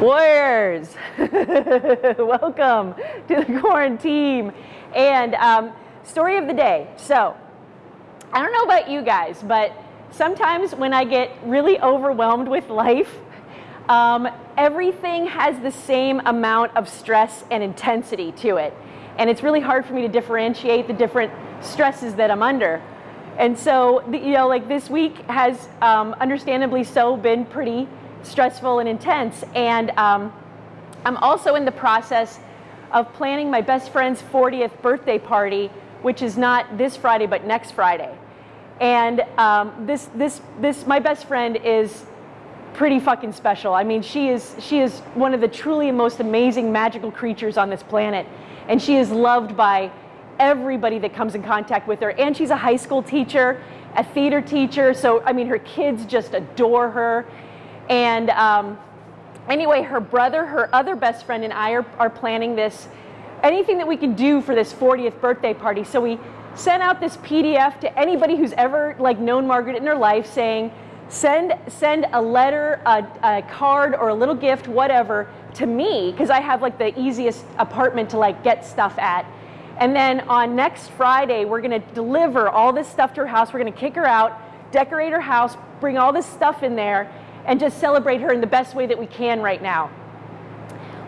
Warriors, welcome to the quarantine. And um, story of the day. So, I don't know about you guys, but sometimes when I get really overwhelmed with life, um, everything has the same amount of stress and intensity to it. And it's really hard for me to differentiate the different stresses that I'm under. And so, you know, like this week has um, understandably so been pretty stressful and intense. And um, I'm also in the process of planning my best friend's 40th birthday party, which is not this Friday, but next Friday. And um, this, this, this, my best friend is pretty fucking special. I mean, she is, she is one of the truly most amazing magical creatures on this planet. And she is loved by everybody that comes in contact with her. And she's a high school teacher, a theater teacher. So, I mean, her kids just adore her. And um, anyway, her brother, her other best friend, and I are, are planning this anything that we can do for this 40th birthday party. So we sent out this PDF to anybody who's ever like known Margaret in their life saying, send, send a letter, a, a card, or a little gift, whatever, to me, because I have like the easiest apartment to like get stuff at. And then on next Friday, we're gonna deliver all this stuff to her house. We're gonna kick her out, decorate her house, bring all this stuff in there, and just celebrate her in the best way that we can right now.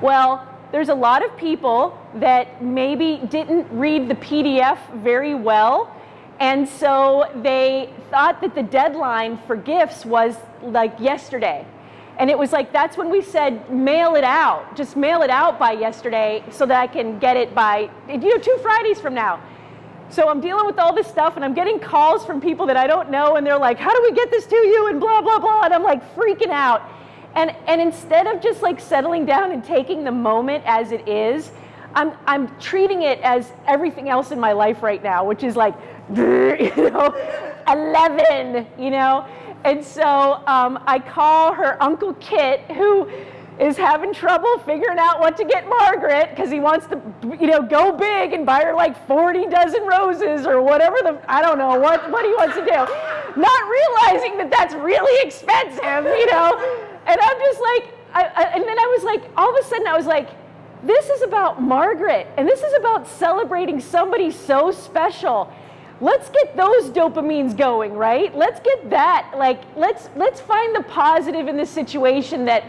Well, there's a lot of people that maybe didn't read the PDF very well. And so they thought that the deadline for gifts was like yesterday. And it was like, that's when we said, mail it out. Just mail it out by yesterday so that I can get it by, you know, two Fridays from now. So I'm dealing with all this stuff and I'm getting calls from people that I don't know and they're like, how do we get this to you? And blah, blah, blah. And I'm like freaking out. And, and instead of just like settling down and taking the moment as it is, I'm, I'm treating it as everything else in my life right now, which is like, you know, 11, you know? And so um, I call her Uncle Kit, who is having trouble figuring out what to get Margaret because he wants to, you know, go big and buy her like 40 dozen roses or whatever the, I don't know what, what he wants to do. Not realizing that that's really expensive, you know? And I'm just like, I, I, and then I was like, all of a sudden I was like, this is about Margaret and this is about celebrating somebody so special let's get those dopamines going right let's get that like let's let's find the positive in this situation that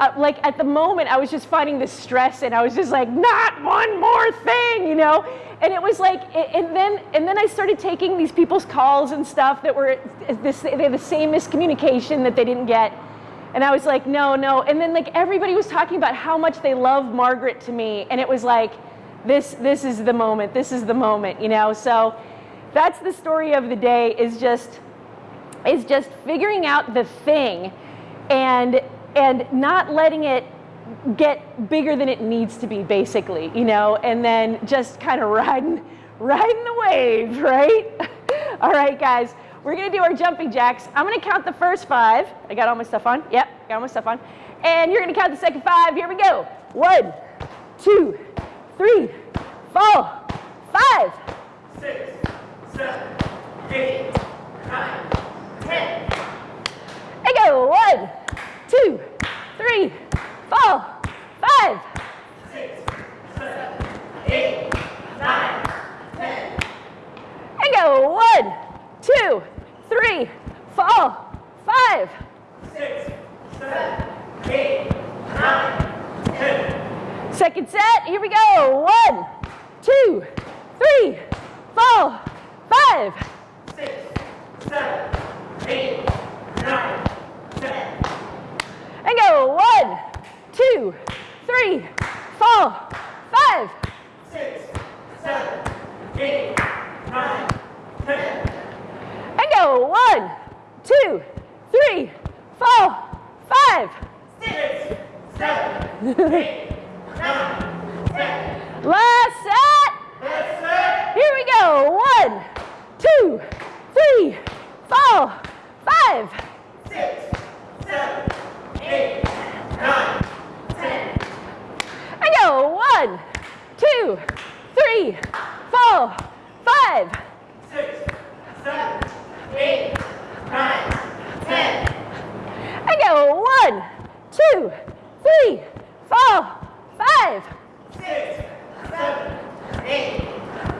uh, like at the moment I was just finding the stress and I was just like, not one more thing, you know? And it was like, and then, and then I started taking these people's calls and stuff that were this, they had the same miscommunication that they didn't get. And I was like, no, no. And then like everybody was talking about how much they love Margaret to me. And it was like, this, this is the moment, this is the moment, you know? So that's the story of the day is just, is just figuring out the thing and and not letting it get bigger than it needs to be basically you know and then just kind of riding riding the wave right? All right guys we're gonna do our jumping jacks. I'm gonna count the first five. I got all my stuff on. Yep got all my stuff on. And you're gonna count the second five. Here we go. One two three four five. Six seven eight nine ten. I go. One two, three, four, five. six seven eight nine ten And go one, two, three, four, five. six seven eight nine ten Second set, here we go. One, two, three, four, five. six seven eight nine ten And go one, two, three, four, five. six seven eight nine ten And go one, two, three, four, five. six seven eight nine ten Last set. That's it. Here we go. One, two, three, four, five. Six, seven, eight, nine, ten. And go. One, two, three, four, five. Six, seven, eight, nine, ten. And go. One, two, three, four, five. six, seven, eight,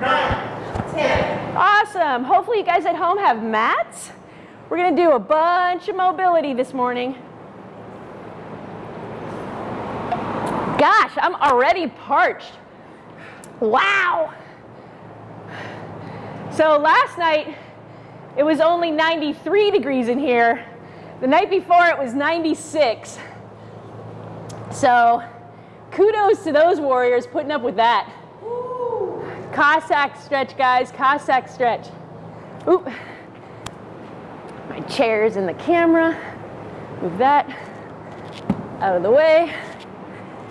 nine, ten. Awesome. Hopefully you guys at home have mats. We're gonna do a bunch of mobility this morning. Gosh, I'm already parched. Wow. So last night, it was only 93 degrees in here. The night before, it was 96. So kudos to those warriors putting up with that. Cossack stretch, guys, Cossack stretch. Oop. My chair's in the camera. Move that out of the way.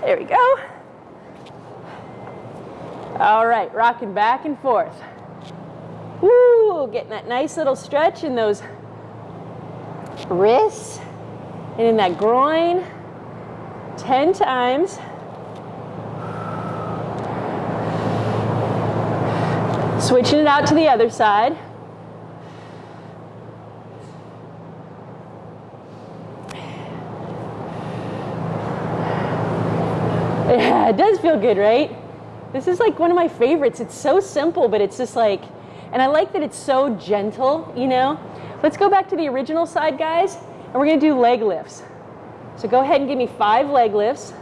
There we go. All right, rocking back and forth. Woo, getting that nice little stretch in those wrists and in that groin. 10 times. Switching it out to the other side. It does feel good, right? This is like one of my favorites. It's so simple, but it's just like, and I like that it's so gentle, you know? Let's go back to the original side, guys, and we're gonna do leg lifts. So go ahead and give me five leg lifts.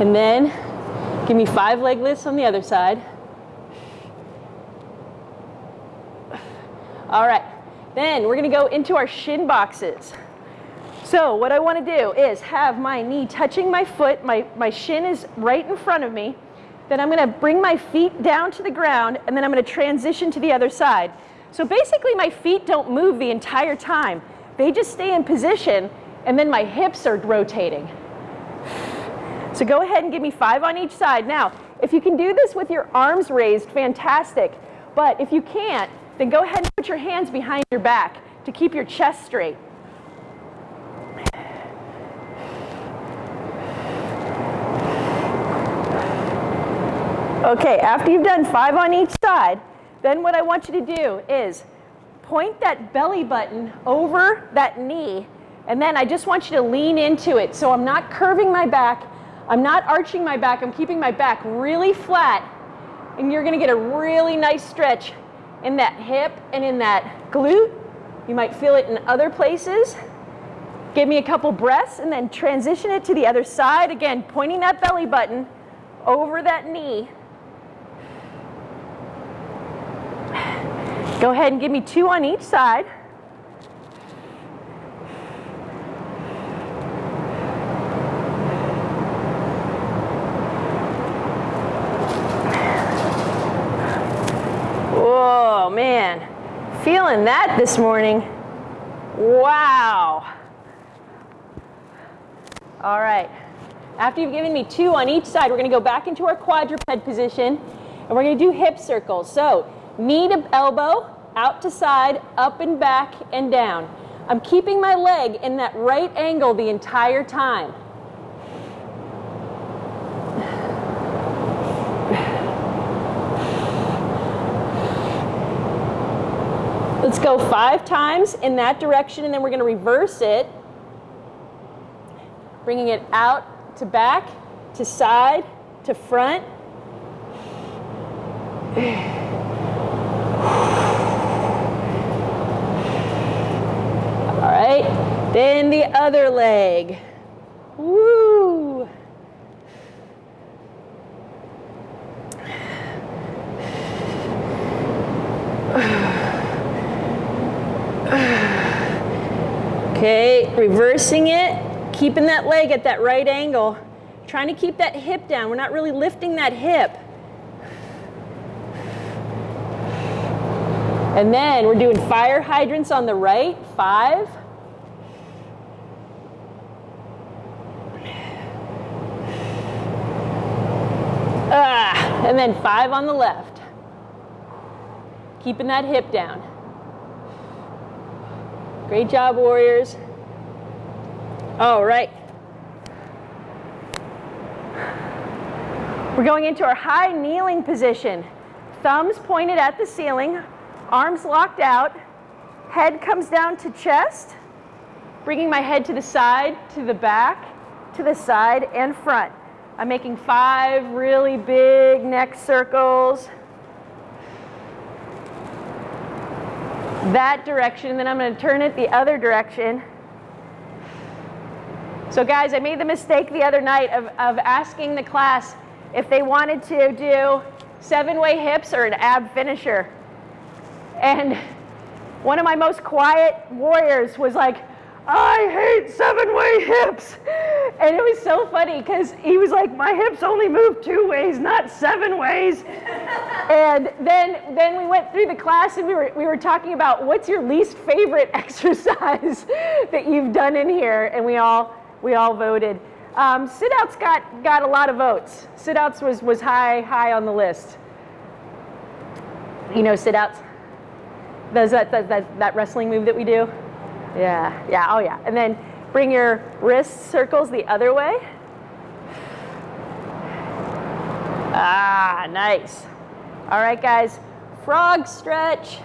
And then give me five leg lifts on the other side. All right, then we're gonna go into our shin boxes. So what I wanna do is have my knee touching my foot, my, my shin is right in front of me. Then I'm gonna bring my feet down to the ground and then I'm gonna transition to the other side. So basically my feet don't move the entire time. They just stay in position and then my hips are rotating. So go ahead and give me five on each side. Now, if you can do this with your arms raised, fantastic. But if you can't, then go ahead and put your hands behind your back to keep your chest straight. Okay, after you've done five on each side, then what I want you to do is point that belly button over that knee, and then I just want you to lean into it. So I'm not curving my back, I'm not arching my back, I'm keeping my back really flat, and you're gonna get a really nice stretch in that hip and in that glute. You might feel it in other places. Give me a couple breaths and then transition it to the other side. Again, pointing that belly button over that knee. Go ahead and give me two on each side. Whoa, man. Feeling that this morning. Wow. All right. After you've given me two on each side, we're going to go back into our quadruped position and we're going to do hip circles. So knee to elbow, out to side, up and back and down. I'm keeping my leg in that right angle the entire time. Let's go five times in that direction and then we're going to reverse it. Bringing it out to back, to side, to front. Right, then the other leg. Woo! Okay, reversing it, keeping that leg at that right angle. Trying to keep that hip down. We're not really lifting that hip. And then we're doing fire hydrants on the right, five. Ah, and then five on the left. Keeping that hip down. Great job, warriors. All right. We're going into our high kneeling position. Thumbs pointed at the ceiling, arms locked out. head comes down to chest, bringing my head to the side, to the back, to the side and front. I'm making five really big neck circles. That direction, then I'm going to turn it the other direction. So guys, I made the mistake the other night of, of asking the class if they wanted to do seven-way hips or an ab finisher. And one of my most quiet warriors was like, I hate seven-way hips. And it was so funny because he was like, my hips only move two ways, not seven ways. and then, then we went through the class and we were, we were talking about what's your least favorite exercise that you've done in here. And we all, we all voted. Um, sit-outs got, got a lot of votes. Sit-outs was, was high, high on the list. You know sit-outs? Does that, that, that, that wrestling move that we do? Yeah, yeah, oh yeah. And then bring your wrist circles the other way. Ah, nice. All right, guys, frog stretch.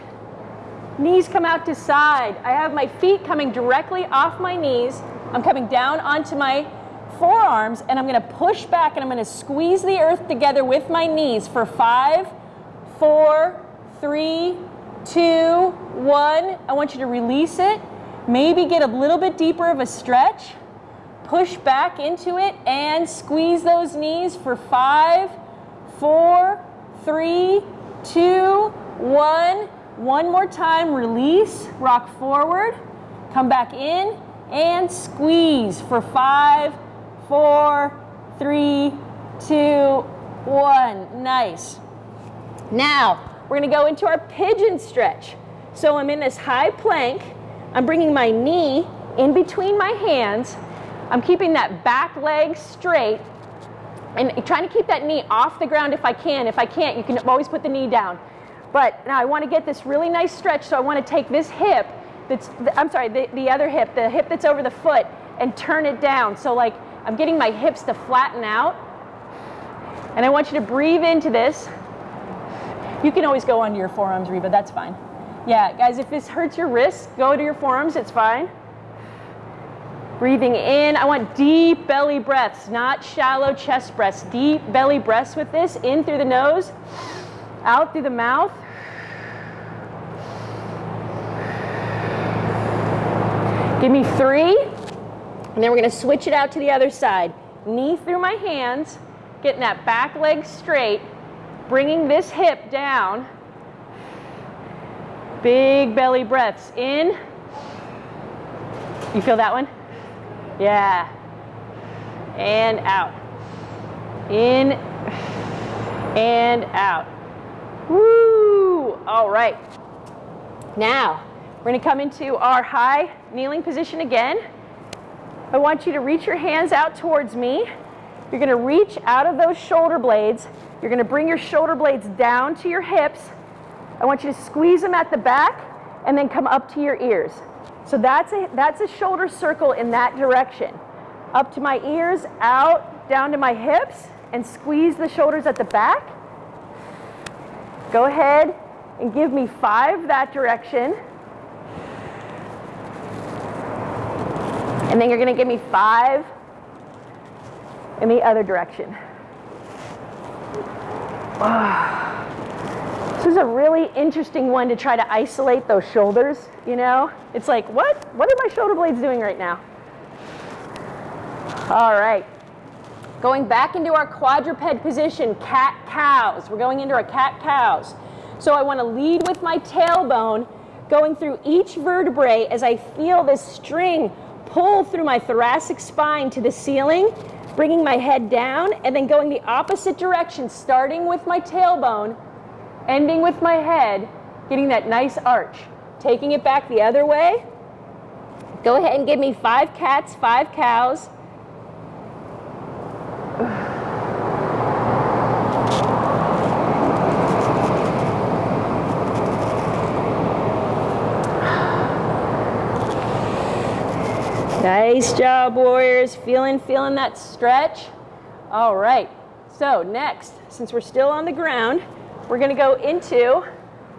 Knees come out to side. I have my feet coming directly off my knees. I'm coming down onto my forearms and I'm gonna push back and I'm gonna squeeze the earth together with my knees for five, four, three, two, one. I want you to release it. Maybe get a little bit deeper of a stretch. Push back into it and squeeze those knees for five, four, three, two, one. One more time, release, rock forward, come back in, and squeeze for five, four, three, two, one. Nice. Now, we're gonna go into our pigeon stretch. So I'm in this high plank. I'm bringing my knee in between my hands. I'm keeping that back leg straight and trying to keep that knee off the ground if I can. If I can't, you can always put the knee down. But now I want to get this really nice stretch, so I want to take this hip that's, I'm sorry, the, the other hip, the hip that's over the foot, and turn it down. So like I'm getting my hips to flatten out. And I want you to breathe into this. You can always go onto your forearms, Reba, that's fine. Yeah, guys, if this hurts your wrists, go to your forearms, it's fine. Breathing in, I want deep belly breaths, not shallow chest breaths. Deep belly breaths with this, in through the nose, out through the mouth. Give me three, and then we're gonna switch it out to the other side. Knee through my hands, getting that back leg straight, bringing this hip down. Big belly breaths in. You feel that one? Yeah. And out. In and out. Woo! All right. Now, we're going to come into our high kneeling position again. I want you to reach your hands out towards me. You're going to reach out of those shoulder blades. You're going to bring your shoulder blades down to your hips. I want you to squeeze them at the back and then come up to your ears. So that's a, that's a shoulder circle in that direction. Up to my ears, out, down to my hips, and squeeze the shoulders at the back. Go ahead and give me five that direction. And then you're going to give me five in the other direction. Ah. This is a really interesting one to try to isolate those shoulders, you know? It's like, what? What are my shoulder blades doing right now? All right. Going back into our quadruped position, cat-cows. We're going into our cat-cows. So I want to lead with my tailbone, going through each vertebrae as I feel this string pull through my thoracic spine to the ceiling, bringing my head down, and then going the opposite direction, starting with my tailbone, ending with my head, getting that nice arch. Taking it back the other way. Go ahead and give me five cats, five cows. Nice job, warriors. Feeling, feeling that stretch. All right. So next, since we're still on the ground, we're going to go into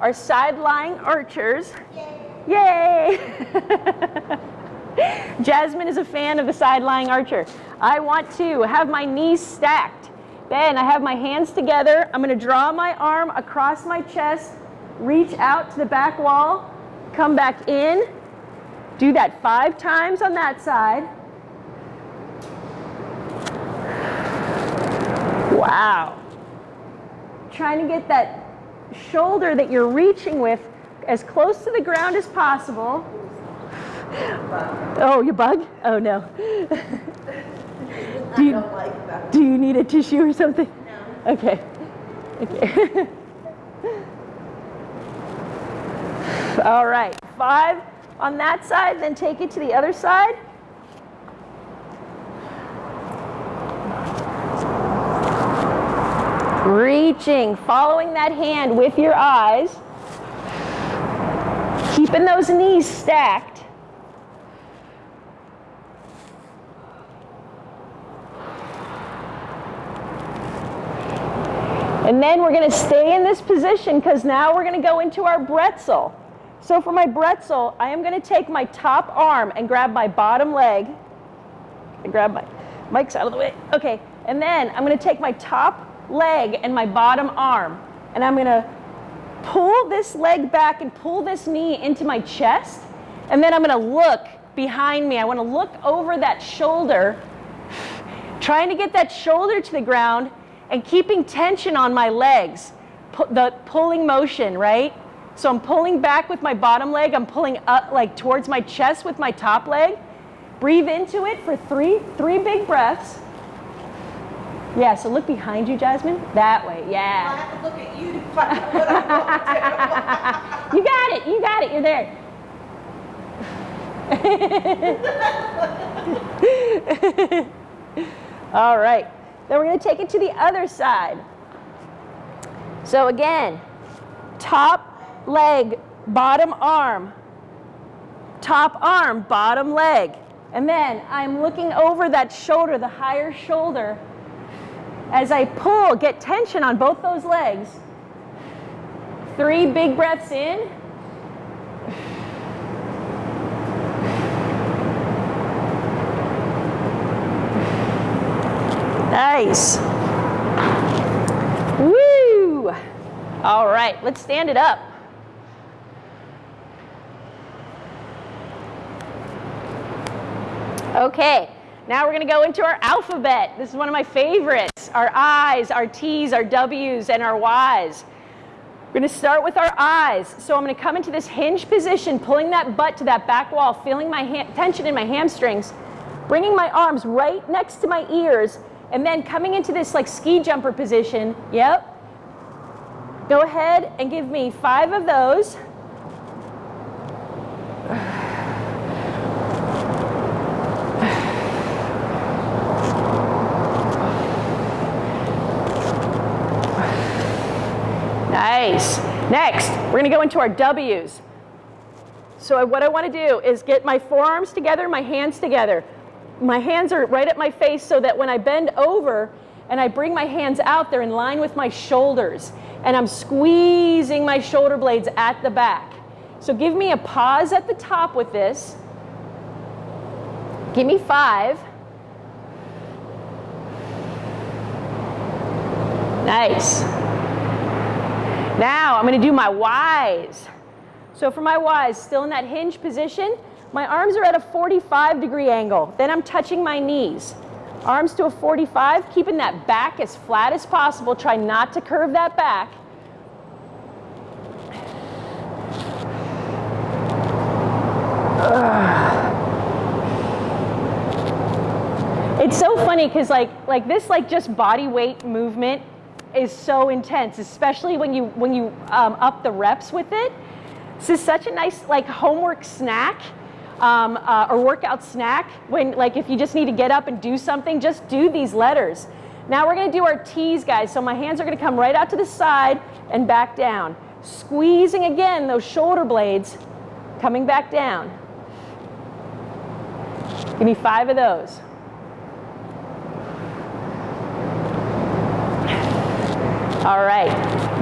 our side lying archers. Yay! Jasmine is a fan of the side lying archer. I want to have my knees stacked. Then I have my hands together. I'm going to draw my arm across my chest, reach out to the back wall, come back in. Do that five times on that side. Wow. Trying to get that shoulder that you're reaching with as close to the ground as possible. Oh, you bug? Oh no. do, you, do you need a tissue or something? No. Okay. Okay. All right. Five on that side, then take it to the other side. Reaching, following that hand with your eyes. Keeping those knees stacked. And then we're going to stay in this position because now we're going to go into our bretzel. So for my bretzel, I am going to take my top arm and grab my bottom leg. I grab my mic's out of the way. Okay, and then I'm going to take my top leg and my bottom arm, and I'm going to pull this leg back and pull this knee into my chest, and then I'm going to look behind me. I want to look over that shoulder, trying to get that shoulder to the ground and keeping tension on my legs, the pulling motion, right? So I'm pulling back with my bottom leg, I'm pulling up like towards my chest with my top leg. Breathe into it for three, three big breaths. Yeah, so look behind you, Jasmine. That way, yeah. I have to look at you to find out what I'm to You got it, you got it, you're there. All right, then we're gonna take it to the other side. So again, top leg, bottom arm, top arm, bottom leg. And then I'm looking over that shoulder, the higher shoulder, as I pull, get tension on both those legs. Three big breaths in. Nice. Woo! All right, let's stand it up. Okay, now we're gonna go into our alphabet. This is one of my favorites. Our I's, our T's, our W's, and our Y's. We're gonna start with our I's. So I'm gonna come into this hinge position, pulling that butt to that back wall, feeling my tension in my hamstrings, bringing my arms right next to my ears, and then coming into this like ski jumper position. Yep. Go ahead and give me five of those. Next, we're gonna go into our W's. So what I wanna do is get my forearms together, my hands together. My hands are right at my face so that when I bend over and I bring my hands out, they're in line with my shoulders. And I'm squeezing my shoulder blades at the back. So give me a pause at the top with this. Give me five. Nice. Now I'm going to do my Y's. So for my Y's, still in that hinge position, my arms are at a 45 degree angle. Then I'm touching my knees. Arms to a 45, keeping that back as flat as possible. Try not to curve that back. It's so funny because like like this like just body weight movement is so intense, especially when you when you um, up the reps with it. This is such a nice like homework snack um, uh, or workout snack. When like if you just need to get up and do something, just do these letters. Now we're going to do our T's, guys. So my hands are going to come right out to the side and back down, squeezing again those shoulder blades, coming back down. Give me five of those. All right,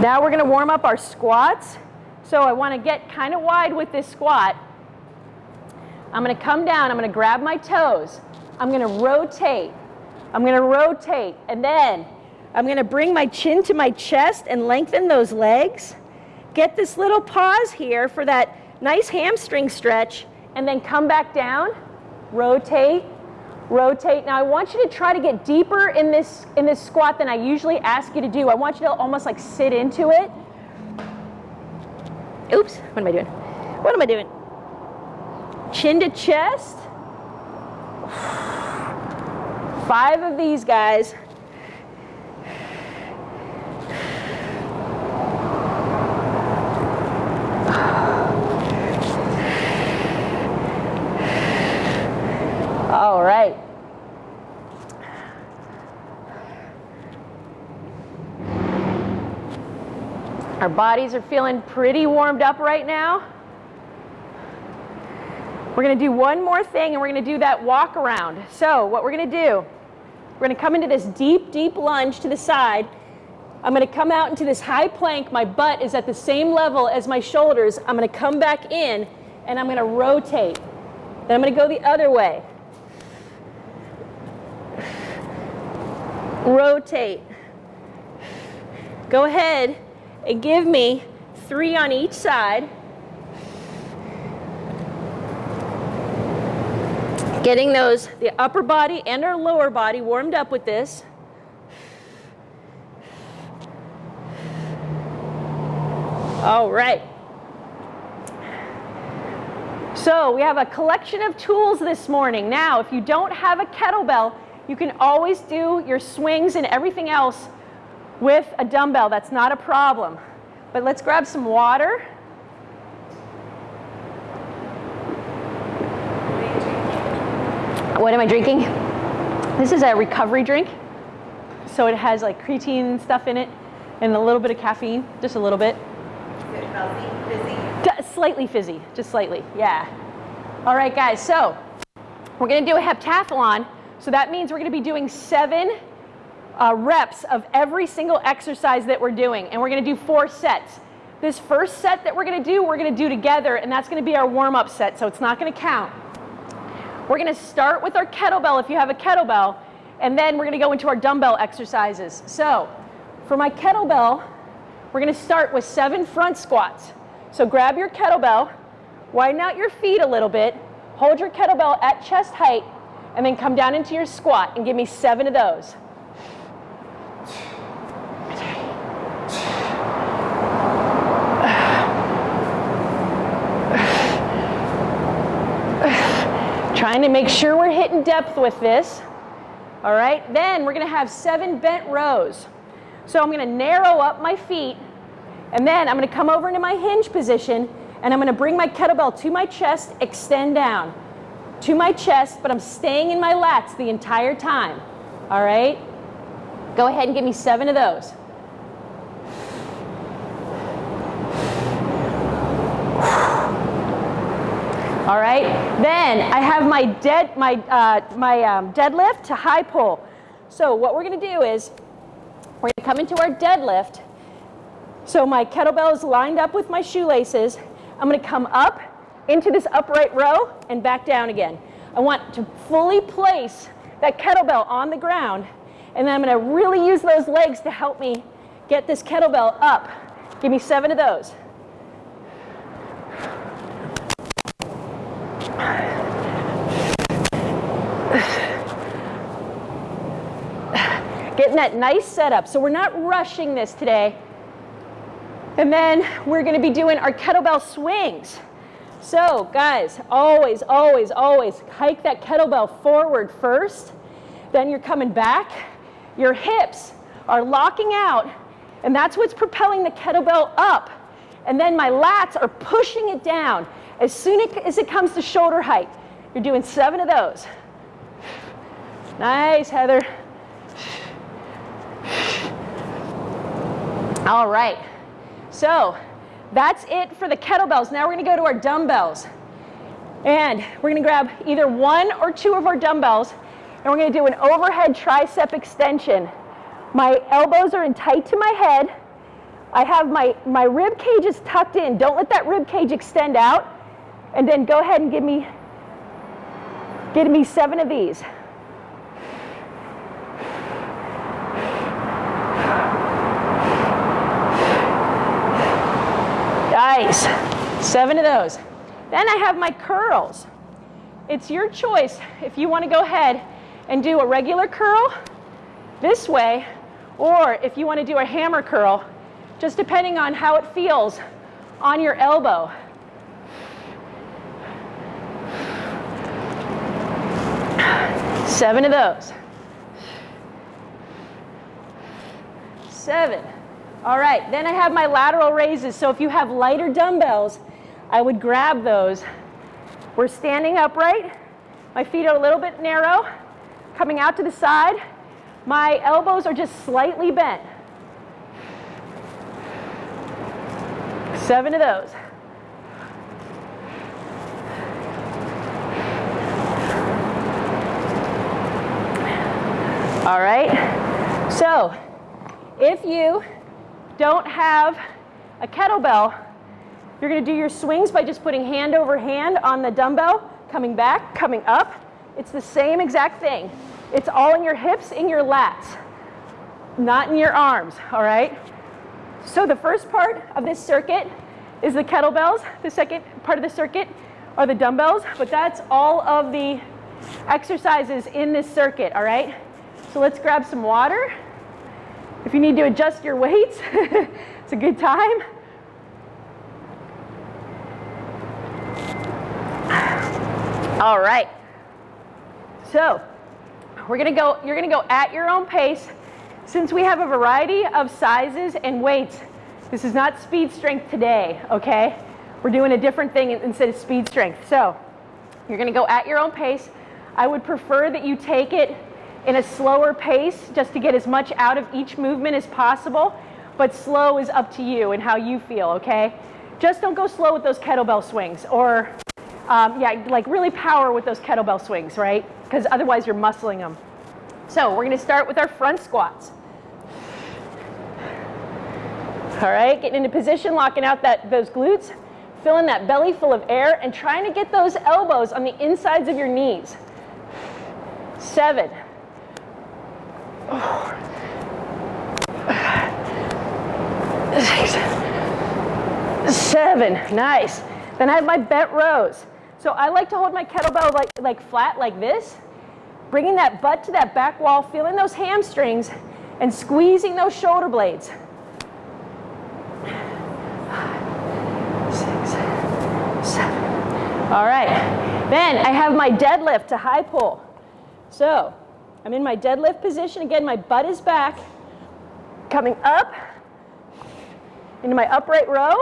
now we're gonna warm up our squats. So I want to get kind of wide with this squat. I'm going to come down, I'm going to grab my toes. I'm going to rotate. I'm going to rotate and then I'm going to bring my chin to my chest and lengthen those legs. Get this little pause here for that nice hamstring stretch and then come back down, rotate, rotate. Now I want you to try to get deeper in this, in this squat than I usually ask you to do. I want you to almost like sit into it. Oops, what am I doing? What am I doing? Chin to chest. Five of these guys. All right. Our bodies are feeling pretty warmed up right now. We're going to do one more thing and we're going to do that walk around. So what we're going to do, we're going to come into this deep, deep lunge to the side. I'm going to come out into this high plank. My butt is at the same level as my shoulders. I'm going to come back in and I'm going to rotate. Then I'm going to go the other way. Rotate. Go ahead and give me three on each side. Getting those, the upper body and our lower body warmed up with this. All right. So we have a collection of tools this morning. Now, if you don't have a kettlebell, you can always do your swings and everything else with a dumbbell. That's not a problem. But let's grab some water. What am I drinking? This is a recovery drink. So it has like creatine stuff in it and a little bit of caffeine, just a little bit. Fizzy? Slightly fizzy, just slightly, yeah. All right, guys, so we're gonna do a heptathlon. So that means we're gonna be doing seven uh, reps of every single exercise that we're doing, and we're gonna do four sets. This first set that we're gonna do, we're gonna do together, and that's gonna be our warm-up set, so it's not gonna count. We're gonna start with our kettlebell if you have a kettlebell, and then we're gonna go into our dumbbell exercises. So for my kettlebell, we're gonna start with seven front squats. So grab your kettlebell, widen out your feet a little bit, hold your kettlebell at chest height, and then come down into your squat and give me seven of those. Trying to make sure we're hitting depth with this. All right, then we're gonna have seven bent rows. So I'm gonna narrow up my feet, and then I'm gonna come over into my hinge position, and I'm gonna bring my kettlebell to my chest, extend down to my chest, but I'm staying in my lats the entire time. All right? Go ahead and give me seven of those. All right. Then I have my dead my uh, my um, deadlift to high pull. So what we're to do is we're to come into our deadlift. So my kettlebell is lined up with my shoelaces. I'm to come up into this upright row and back down again. I want to fully place that kettlebell on the ground, and then I'm going to really use those legs to help me get this kettlebell up. Give me seven of those. Getting that nice setup. So we're not rushing this today. And then we're going to be doing our kettlebell swings. So guys, always, always, always hike that kettlebell forward first. Then you're coming back. Your hips are locking out, and that's what's propelling the kettlebell up. And then my lats are pushing it down as soon as it comes to shoulder height. You're doing seven of those. Nice, Heather. All right. So that's it for the kettlebells. Now we're going to go to our dumbbells. And we're going to grab either one or two of our dumbbells, and we're to do an overhead tricep extension. My elbows are in tight to my head. I have my, my rib cage is tucked in. Don't let that rib cage extend out. And then go ahead and give me, give me seven of these. Nice. Seven of those. Then I have my curls. It's your choice if you want to go ahead and do a regular curl this way, or if you want to do a hammer curl, just depending on how it feels on your elbow. Seven of those. Seven. All right, then I have my lateral raises. So if you have lighter dumbbells, I would grab those. We're standing upright. My feet are a little bit narrow, coming out to the side. My elbows are just slightly bent. Seven of those. All right, so if you don't have a kettlebell, you're gonna do your swings by just putting hand over hand on the dumbbell, coming back, coming up. It's the same exact thing. It's all in your hips, in your lats, not in your arms, all right? So the first part of this circuit is the kettlebells. The second part of the circuit are the dumbbells, but that's all of the exercises in this circuit, all right? So let's grab some water. If you need to adjust your weights, it's a good time. All right. So we're gonna go, you're gonna go at your own pace. Since we have a variety of sizes and weights, this is not speed strength today, okay? We're doing a different thing instead of speed strength. So you're gonna go at your own pace. I would prefer that you take it in a slower pace just to get as much out of each movement as possible. But slow is up to you and how you feel, okay? Just don't go slow with those kettlebell swings or, um, yeah, like really power with those kettlebell swings, right? Because otherwise you're muscling them. So we're gonna start with our front squats. All right, getting into position, locking out that, those glutes, filling that belly full of air and trying to get those elbows on the insides of your knees. Seven, Seven, nice. Then I have my bent rows. So I like to hold my kettlebell like, like flat like this, bringing that butt to that back wall, feeling those hamstrings and squeezing those shoulder blades. Six, seven. All right. Then I have my deadlift to high pull. So I'm in my deadlift position. Again, my butt is back. Coming up into my upright row.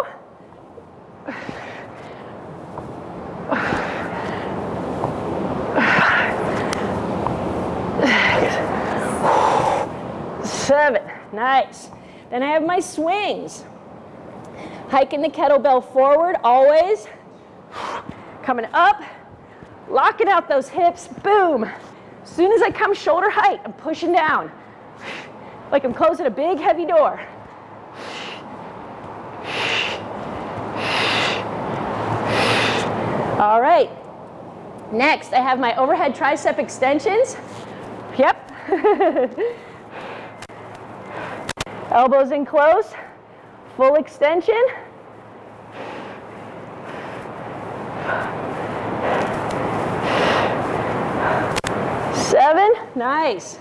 Seven, nice. Then I have my swings. Hiking the kettlebell forward, always. Coming up, locking out those hips, boom. As soon as I come shoulder height, I'm pushing down. Like I'm closing a big heavy door. All right. Next, I have my overhead tricep extensions. Yep. Elbows in close, full extension. Seven, nice.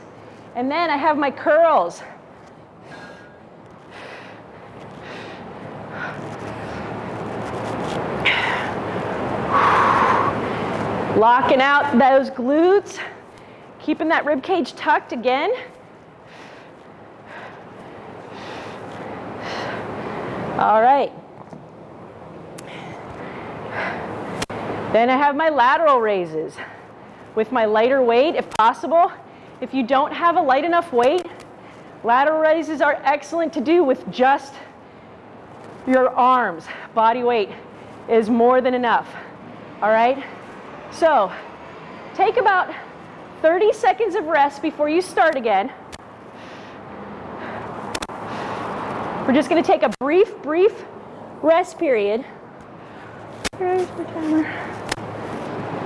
And then I have my curls. Locking out those glutes, keeping that rib cage tucked again. All right. Then I have my lateral raises with my lighter weight if possible. If you don't have a light enough weight, lateral raises are excellent to do with just your arms. Body weight is more than enough. All right? So take about 30 seconds of rest before you start again. We're just gonna take a brief, brief rest period.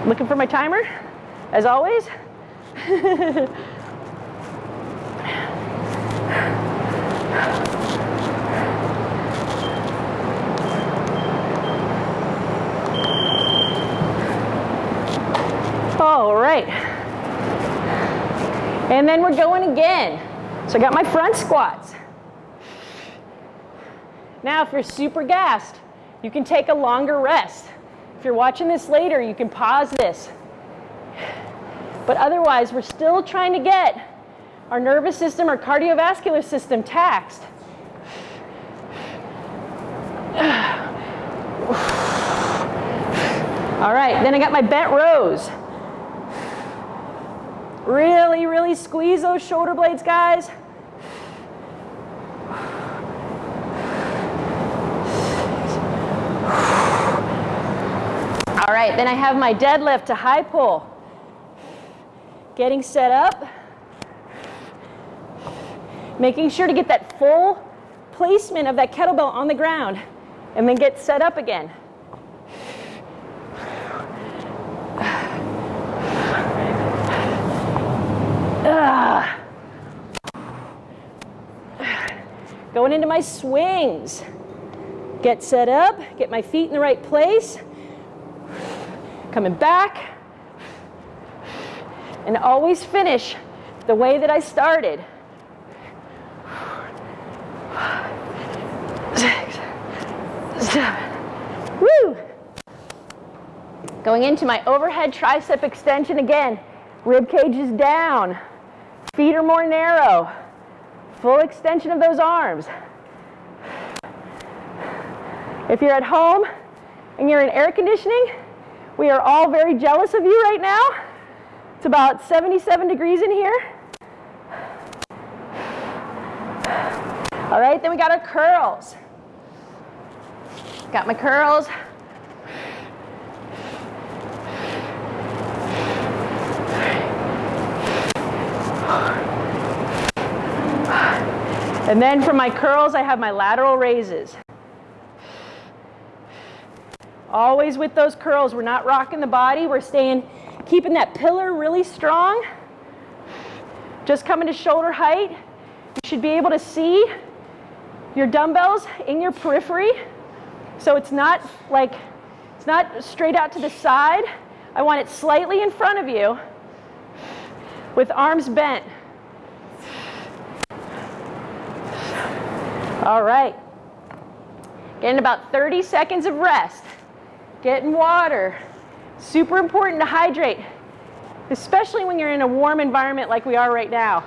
Looking for my timer, as always. All right. And then we're going again. So I got my front squats. Now, if you're super gassed, you can take a longer rest. If you're watching this later, you can pause this. But otherwise, we're still trying to get our nervous system, our cardiovascular system taxed. All right, then I got my bent rows. Really, really squeeze those shoulder blades, guys. All right, then I have my deadlift to high pull. Getting set up. Making sure to get that full placement of that kettlebell on the ground and then get set up again. Going into my swings. Get set up, get my feet in the right place. Coming back. And always finish the way that I started. Six, seven, woo! Going into my overhead tricep extension again. Rib cage is down. Feet are more narrow. Full extension of those arms. If you're at home and you're in air conditioning, we are all very jealous of you right now. It's about 77 degrees in here. All right, then we got our curls. Got my curls. And then for my curls, I have my lateral raises. Always with those curls, we're not rocking the body. We're staying, keeping that pillar really strong. Just coming to shoulder height. You should be able to see your dumbbells in your periphery. So it's not like, it's not straight out to the side. I want it slightly in front of you with arms bent. All right. Getting about 30 seconds of rest. Getting water. Super important to hydrate, especially when you're in a warm environment like we are right now.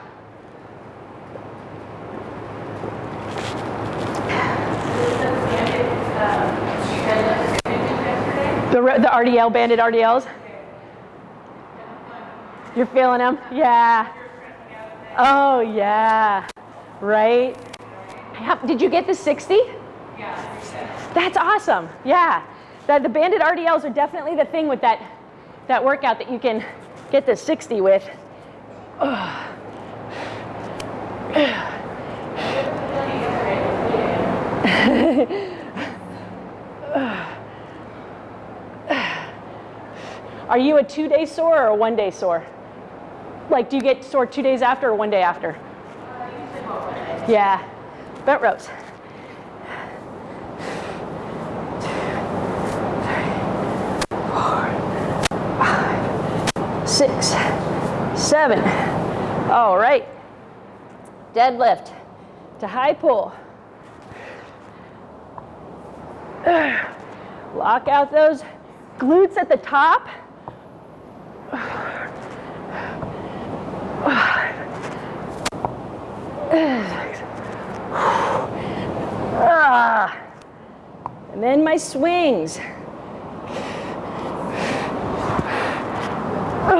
The, the RDL, banded RDLs? You're feeling them? Yeah. Oh, yeah. Right? Did you get the 60? Yeah. That's awesome. Yeah. The, the banded RDLs are definitely the thing with that, that workout that you can get the 60 with. Are you a two day sore or a one day sore? Like, do you get sore two days after or one day after? Yeah, bent rows. Six, seven. All right. Deadlift to high pull. Lock out those glutes at the top. And then my swings. Six,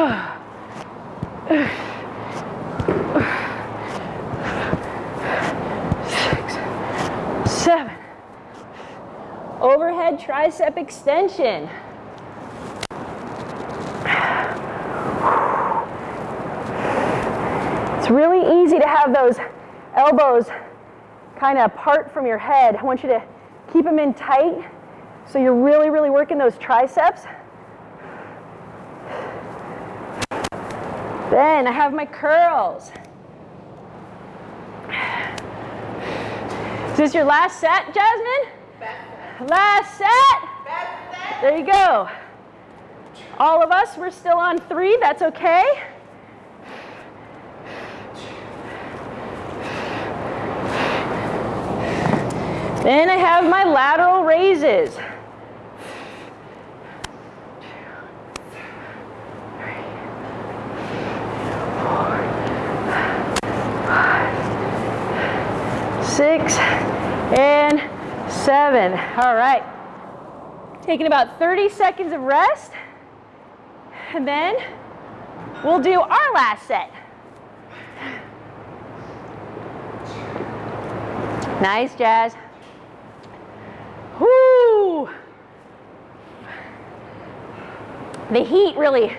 seven. Overhead tricep extension. It's really easy to have those elbows kind of apart from your head. I want you to keep them in tight so you're really, really working those triceps. Then I have my curls. Is this your last set, Jasmine? Last set. There you go. All of us, we're still on three. That's okay. Then I have my lateral raises. Six, and seven. All right. Taking about 30 seconds of rest, and then we'll do our last set. Nice, Jazz. Whoo! The heat really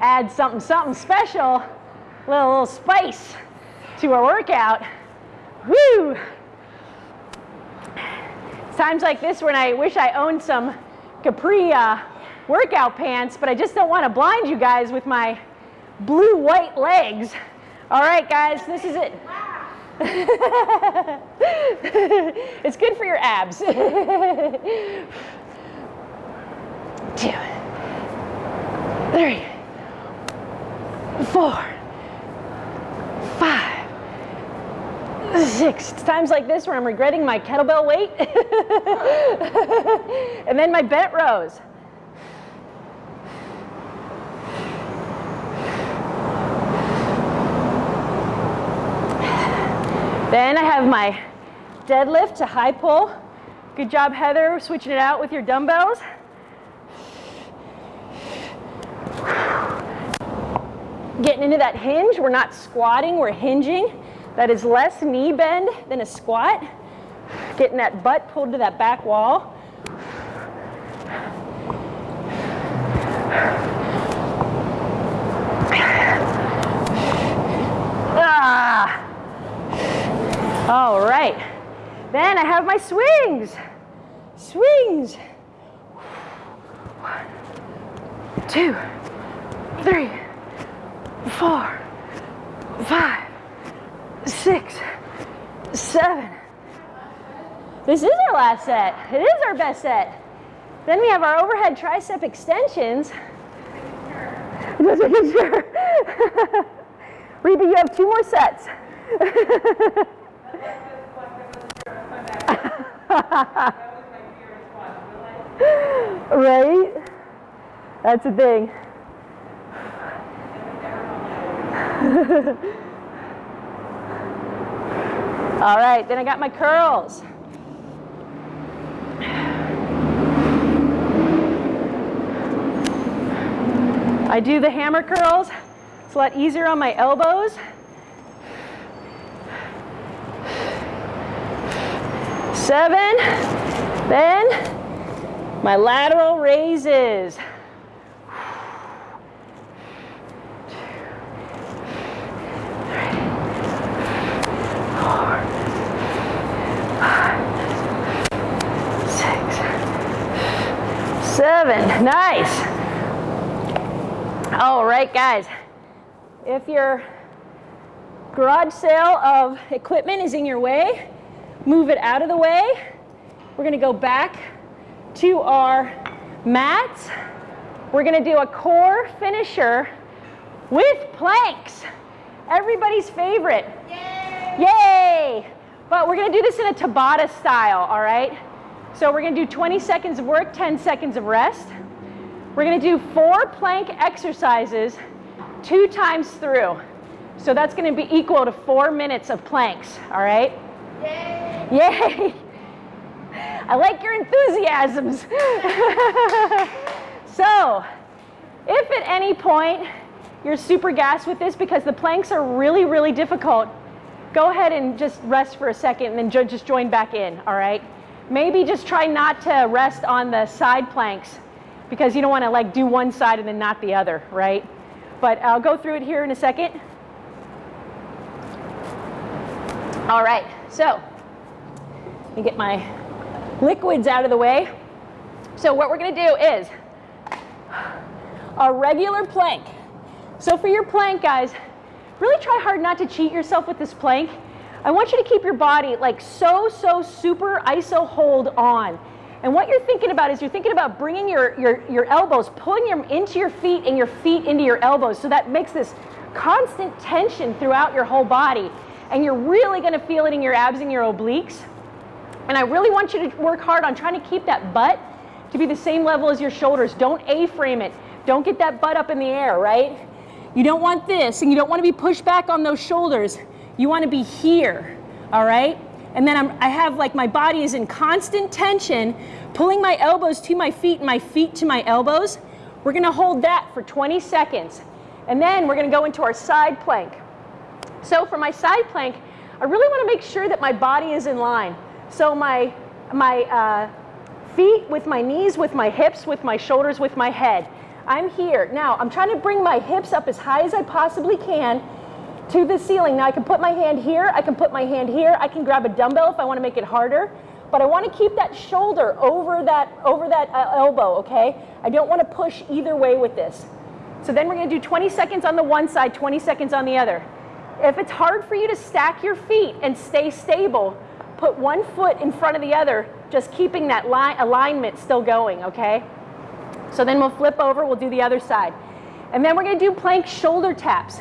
adds something, something special, little, little spice to our workout. Woo! It's times like this when I wish I owned some capri uh, workout pants, but I just don't want to blind you guys with my blue-white legs. All right, guys, this is it. it's good for your abs. Two, three, four, five. It's times like this where I'm regretting my kettlebell weight. and then my bent rows. Then I have my deadlift to high pull. Good job, Heather, switching it out with your dumbbells. Getting into that hinge. We're not squatting, we're hinging. That is less knee bend than a squat. Getting that butt pulled to that back wall. Ah. All right. Then I have my swings. Swings. One, two, three, four, five, six, seven. This is our last set. It is our best set. Then we have our overhead tricep extensions. Just making sure. Reba, you have two more sets. right? That's the thing. All right, then I got my curls. I do the hammer curls. It's a lot easier on my elbows. Seven, then my lateral raises. seven. Nice. All right, guys. If your garage sale of equipment is in your way, move it out of the way. We're going to go back to our mats. We're going to do a core finisher with planks. Everybody's favorite. Yay! Yay! But we're going to do this in a Tabata style, all right? So we're going to do 20 seconds of work, 10 seconds of rest. We're going to do four plank exercises two times through. So that's going to be equal to four minutes of planks, all right? Yay! Yay! I like your enthusiasms. so, if at any point you're super gassed with this because the planks are really, really difficult, go ahead and just rest for a second and then just join back in, all right? Maybe just try not to rest on the side planks because you don't want to like do one side and then not the other, right? But I'll go through it here in a second. All right, so Let me get my liquids out of the way. So what we're gonna do is a regular plank. So for your plank, guys, really try hard not to cheat yourself with this plank. I want you to keep your body like so, so super iso hold on. And what you're thinking about is you're thinking about bringing your, your, your elbows, pulling them into your feet and your feet into your elbows. So that makes this constant tension throughout your whole body. And you're really gonna feel it in your abs and your obliques. And I really want you to work hard on trying to keep that butt to be the same level as your shoulders. Don't A-frame it. Don't get that butt up in the air, right? You don't want this, and you don't want to be pushed back on those shoulders. You want to be here, all right? And then I'm, I have like my body is in constant tension, pulling my elbows to my feet and my feet to my elbows. We're gonna hold that for 20 seconds. And then we're gonna go into our side plank. So for my side plank, I really wanna make sure that my body is in line. So my, my uh, feet with my knees, with my hips, with my shoulders, with my head. I'm here. Now, I'm trying to bring my hips up as high as I possibly can to the ceiling. Now, I can put my hand here, I can put my hand here, I can grab a dumbbell if I want to make it harder, but I want to keep that shoulder over that, over that uh, elbow, okay? I don't want to push either way with this. So then we're going to do 20 seconds on the one side, 20 seconds on the other. If it's hard for you to stack your feet and stay stable, put one foot in front of the other, just keeping that alignment still going, okay? So then we'll flip over, we'll do the other side. And then we're gonna do plank shoulder taps.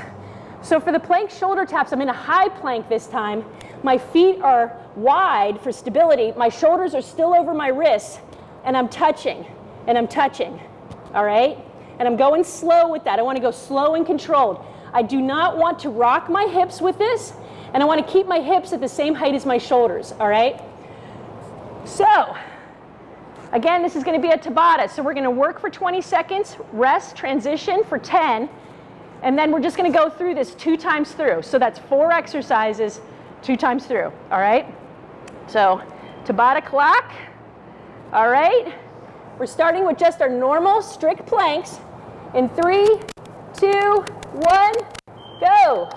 So for the plank shoulder taps, I'm in a high plank this time. My feet are wide for stability. My shoulders are still over my wrists, and I'm touching, and I'm touching, all right? And I'm going slow with that. I wanna go slow and controlled. I do not want to rock my hips with this, and I wanna keep my hips at the same height as my shoulders, all right? So, Again, this is going to be a Tabata. So we're going to work for 20 seconds, rest, transition for 10, and then we're just going to go through this two times through. So that's four exercises, two times through. All right? So Tabata clock. All right? We're starting with just our normal strict planks. In three, two, one, go.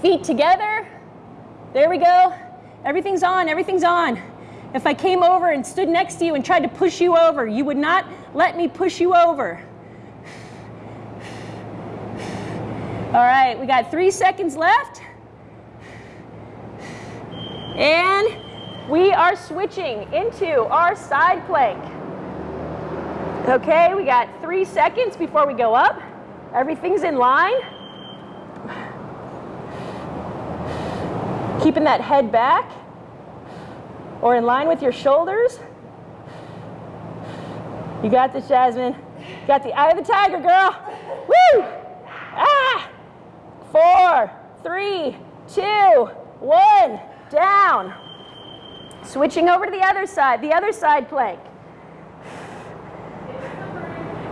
Feet together. There we go. Everything's on, everything's on. If I came over and stood next to you and tried to push you over, you would not let me push you over. All right, we got three seconds left. And we are switching into our side plank. Okay, we got three seconds before we go up. Everything's in line. Keeping that head back or in line with your shoulders. You got this, Jasmine. You got the eye of the tiger, girl. Four, three, two, one, down. Switching over to the other side, the other side plank.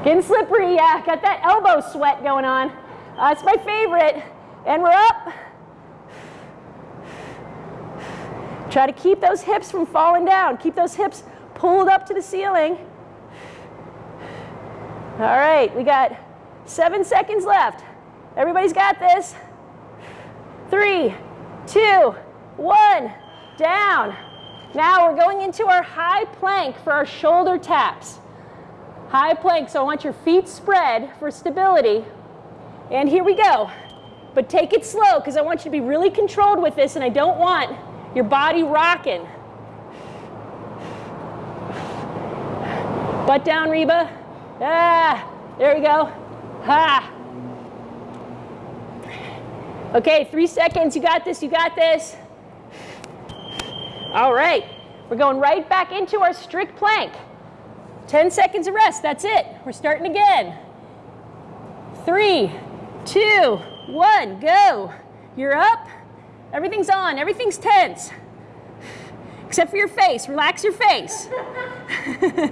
Getting slippery, yeah. Got that elbow sweat going on. Uh, it's my favorite. And we're up. Try to keep those hips from falling down. Keep those hips pulled up to the ceiling. All right, we got seven seconds left. Everybody's got this. Three, two, one, down. Now we're going into our high plank for our shoulder taps. High plank, so I want your feet spread for stability. And here we go. But take it slow because I want you to be really controlled with this and I don't want your body rocking. Butt down, Reba. Ah, there we go. Ha. Okay, three seconds. You got this, you got this. All right, we're going right back into our strict plank. 10 seconds of rest, that's it. We're starting again. Three, two, one, go. You're up. Everything's on, everything's tense. Except for your face, relax your face.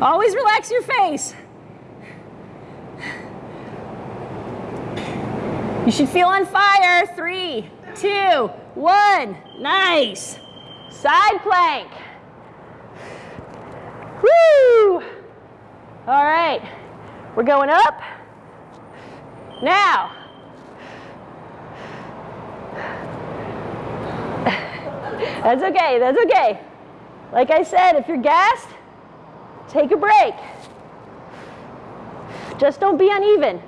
Always relax your face. You should feel on fire. Three, two, one. Nice. Side plank. Woo! All right. We're going up. Now, that's okay, that's okay. Like I said, if you're gassed, take a break. Just don't be uneven.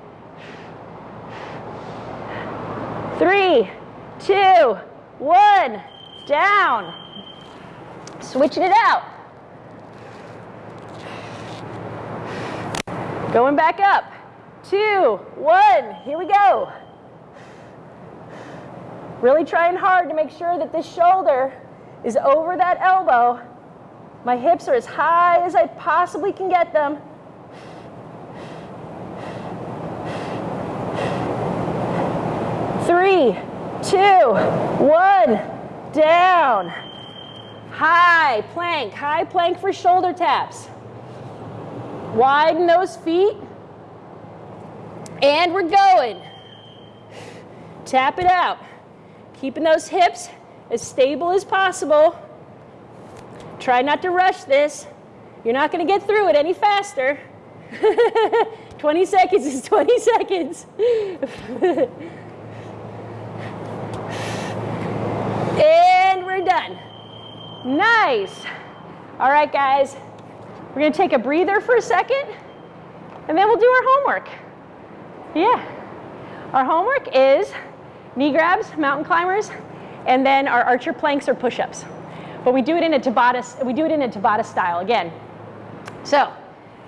Three, two, one, down. Switching it out. Going back up. Two, one, here we go. Really trying hard to make sure that this shoulder is over that elbow. My hips are as high as I possibly can get them. Three, two, one, down. High plank, high plank for shoulder taps. Widen those feet. And we're going. Tap it out. Keeping those hips as stable as possible. Try not to rush this. You're not going to get through it any faster. 20 seconds is 20 seconds. and we're done. Nice. All right, guys. We're going to take a breather for a second, and then we'll do our homework. Yeah. Our homework is knee grabs, mountain climbers, and then our archer planks or push-ups. But we do it in a Tabata, we do it in a Tabata style again. So,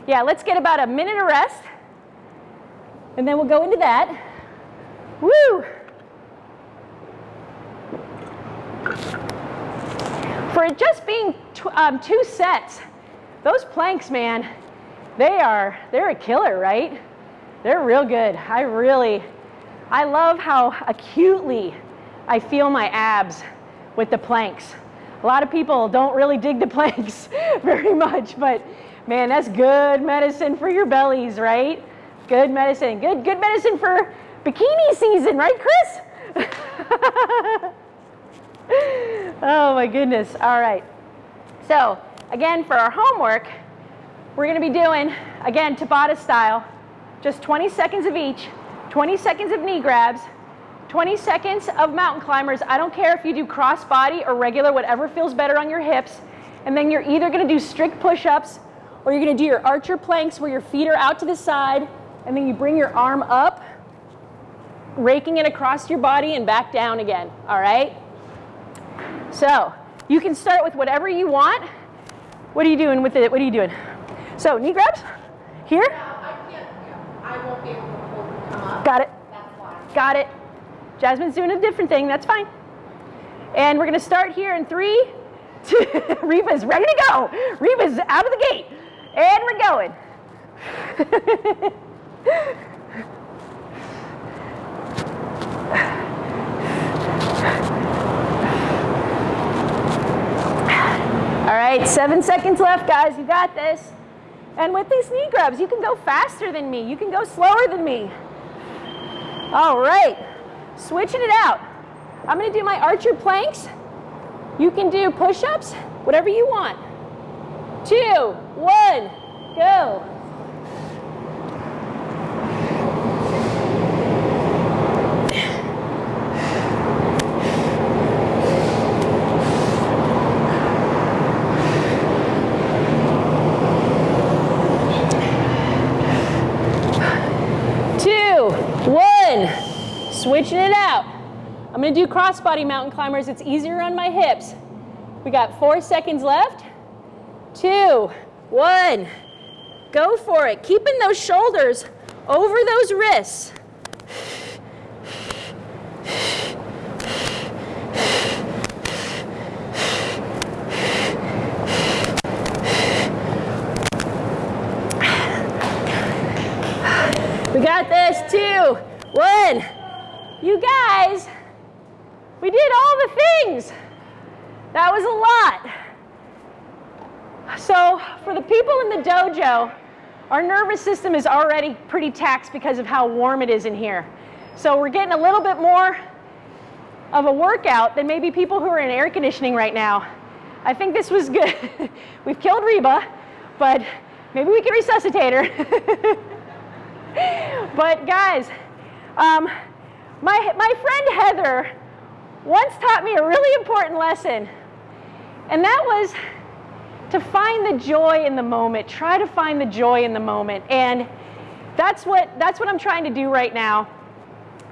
yeah, let's get about a minute of rest, and then we'll go into that. Woo! For it just being um, two sets, those planks, man, they are, they're a killer, right? They're real good. I really, I love how acutely I feel my abs with the planks. A lot of people don't really dig the planks very much, but man, that's good medicine for your bellies, right? Good medicine. Good, good medicine for bikini season, right, Chris? oh my goodness. All right. So again, for our homework, we're going to be doing, again, Tabata style, just 20 seconds of each, 20 seconds of knee grabs, 20 seconds of mountain climbers. I don't care if you do cross body or regular, whatever feels better on your hips. And then you're either going to do strict push-ups or you're going to do your archer planks where your feet are out to the side and then you bring your arm up, raking it across your body and back down again, all right? So you can start with whatever you want. What are you doing with it? What are you doing? So knee grabs, here. I can't, yeah, I won't be able to hold, come up. Got it, got it. Jasmine's doing a different thing, that's fine. And we're gonna start here in three, two, Reba's ready to go. Reba's out of the gate. And we're going. right, seven seconds left, guys. You got this. And with these knee grabs, you can go faster than me. You can go slower than me. All right, switching it out. I'm gonna do my archer planks. You can do push-ups, whatever you want. Two, one, go. two, one. Switching it out. I'm gonna do crossbody mountain climbers. It's easier on my hips. We got four seconds left. Two, one. Go for it. Keeping those shoulders over those wrists. We got this. Two, one. You guys, we did all the things. That was a lot. So for the people in the dojo, our nervous system is already pretty taxed because of how warm it is in here. So we're getting a little bit more of a workout than maybe people who are in air conditioning right now. I think this was good. We've killed Reba, but maybe we can resuscitate her. but guys, um, my, my friend Heather once taught me a really important lesson, and that was to find the joy in the moment. Try to find the joy in the moment. And that's what, that's what I'm trying to do right now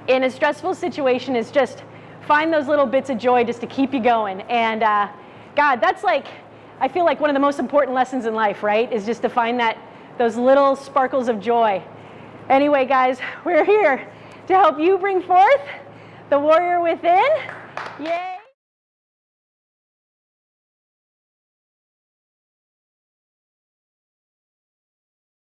in a stressful situation is just find those little bits of joy just to keep you going. And uh, God, that's like, I feel like one of the most important lessons in life, right? Is just to find that, those little sparkles of joy. Anyway, guys, we're here to help you bring forth the warrior within. Yay!